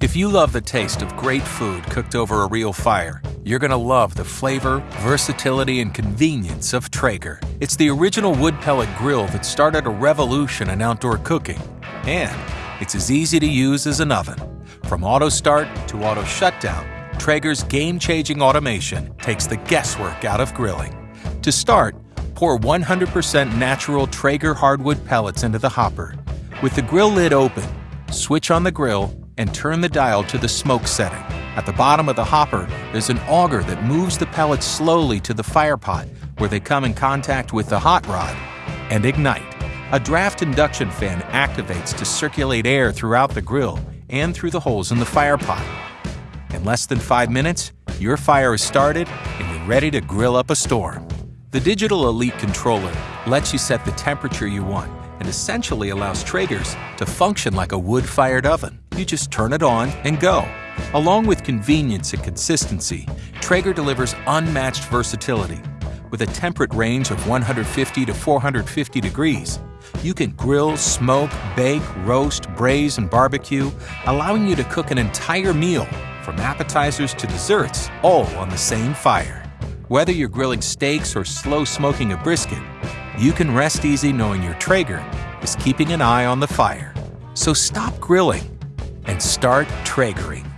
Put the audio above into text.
If you love the taste of great food cooked over a real fire, you're going to love the flavor, versatility, and convenience of Traeger. It's the original wood pellet grill that started a revolution in outdoor cooking. And it's as easy to use as an oven. From auto start to auto shutdown, Traeger's game changing automation takes the guesswork out of grilling. To start, pour 100% natural Traeger hardwood pellets into the hopper. With the grill lid open, switch on the grill and turn the dial to the smoke setting. At the bottom of the hopper, there's an auger that moves the pellets slowly to the fire pot where they come in contact with the hot rod and ignite. A draft induction fan activates to circulate air throughout the grill and through the holes in the fire pot. In less than five minutes, your fire is started and you're ready to grill up a storm. The Digital Elite controller lets you set the temperature you want and essentially allows Traegers to function like a wood fired oven. You just turn it on and go. Along with convenience and consistency, Traeger delivers unmatched versatility. With a temperate range of 150 to 450 degrees, you can grill, smoke, bake, roast, braise, and barbecue, allowing you to cook an entire meal, from appetizers to desserts, all on the same fire. Whether you're grilling steaks or slow smoking a brisket, you can rest easy knowing your Traeger is keeping an eye on the fire. So stop grilling start Traegering.